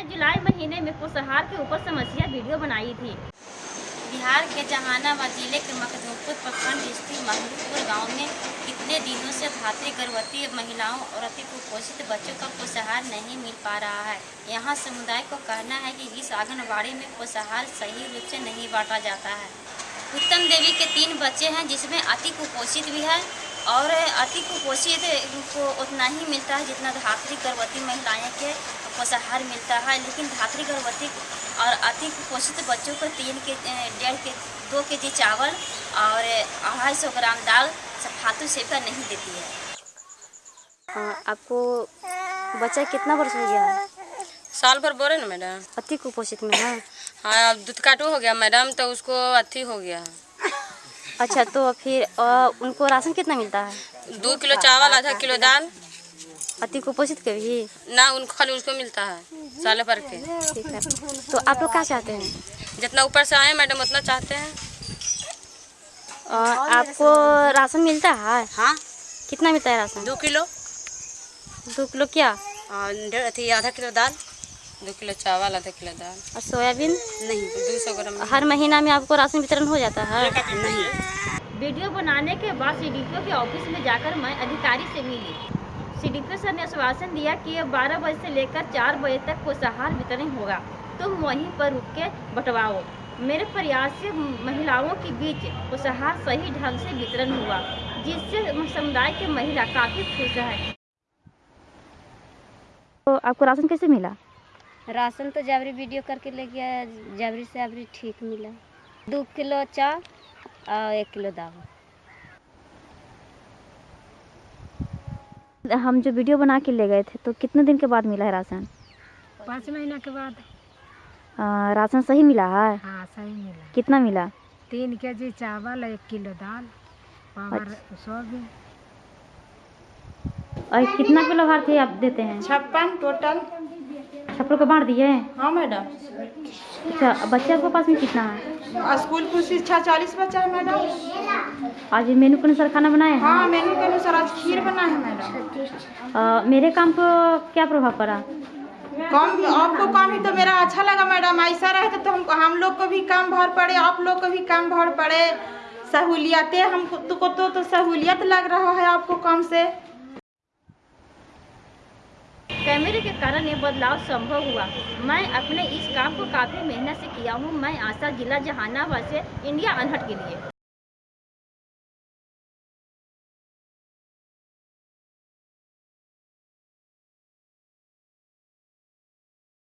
मैं जुलाई महीने में पोषाहार के ऊपर समस्या वीडियो बनाई थी। बिहार के जहानाबाद ज़िले के मखदूमपुर प्रखंड स्थित महमूदपुर गाँव में कितने दिनों से धात्री गर्भवती महिलाओं और अति कुपोषित बच्चों का पोषाहार नहीं मिल पा रहा है। यहाँ समुदाय को कहना है कि इस आंगनबाड़ी में पोषाहार सही रूप से नहीं बांटा जाता है। उत्तम देवी के तीन बच्चे हैं, जिसमें अति कुपोषित भी है और अति कुपोषित को उतना ही मिलता है जितना धात्री गर्भवती महिलाएँ के पोषाहार मिलता है। लेकिन धात्री गर्भवती और अति कुपोषित बच्चों को तीन के डेढ़ के दो के जी चावल और अढ़ाई सौ ग्राम दाल फालतू सेवका नहीं देती है। हाँ, आपको बच्चा कितना वर्ष हो गया? है साल भर बोले ना मैडम? अति कुपोषित में है। हाँ अब दूध काटू हो गया मैडम तो उसको अति हो गया। है अच्छा तो फिर अ, उनको राशन कितना मिलता है? दो किलो चावल आधा किलो दाल। अति कुपोषित के भी? ना उनको खाली उसको मिलता है साल भर के। ठीक है। तो आप लोग क्या चाहते हैं? जितना ऊपर से आए मैडम उतना चाहते हैं। अ, आपको राशन मिलता है? हाँ। कितना मिलता है राशन? दो किलो। दो किलो क्या? अथी आधा किलो दाल। दो किलो चावल आधा किलो दाल। और सोयाबीन? नहीं दो सौ ग्राम। हर महीना में आपको राशन वितरण हो जाता है। नहीं वीडियो बनाने के बाद सीडीपीओ के ऑफ़िस में जाकर मैं अधिकारी से मिली। सीडीपीओ सर ने आश्वासन दिया कि अब 12 बजे से लेकर 4 बजे तक पोषाहार वितरण होगा। तुम वहीं पर रुक के बंटवाओ। मेरे प्रयास से महिलाओं के बीच पोषाहार सही ढंग से वितरण हुआ जिससे समुदाय के महिला काफ़ी खुश है। तो आपको राशन कैसे मिला? राशन तो जाबरी वीडियो करके ले गया जाबरी से अबरी ठीक मिला। दो किलो चावल और एक किलो दाल। हम जो वीडियो बना के ले गए थे तो कितने दिन के बाद मिला है राशन? पाँच महीना के बाद। अ, राशन सही मिला है? हाँ सही मिला। कितना मिला? तीन के जी चावल एक किलो दाल पावर सोयाबीन। और कितना किलो भारतीय आप देते हैं? छप्पन टोटल छप्पड़ को बांट दिए हाँ। मैडम। अच्छा बच्चे आपके पास में कितना है? स्कूल की शिक्षा चालीस बच्चा है मैडम। आज मेनू के अनुसार खाना बनाए हैं? हाँ मेनू के अनुसार आज खीर बना है मैडम। मेरे काम को क्या प्रभाव पड़ा? काम आपको काम ही तो मेरा अच्छा लगा मैडम। ऐसा रहे तो हम हम लोग को भी काम भर पड़े आप लोग को भी काम भर पड़े। सहूलियतें हमको तो, तो, तो सहूलियत लग रहा है आपको काम से। कैमरे के कारण ये बदलाव संभव हुआ। मैं अपने इस काम को काफ़ी मेहनत से किया हूँ। मैं आशा जिला जहानाबाद से इंडिया अनहट के लिए।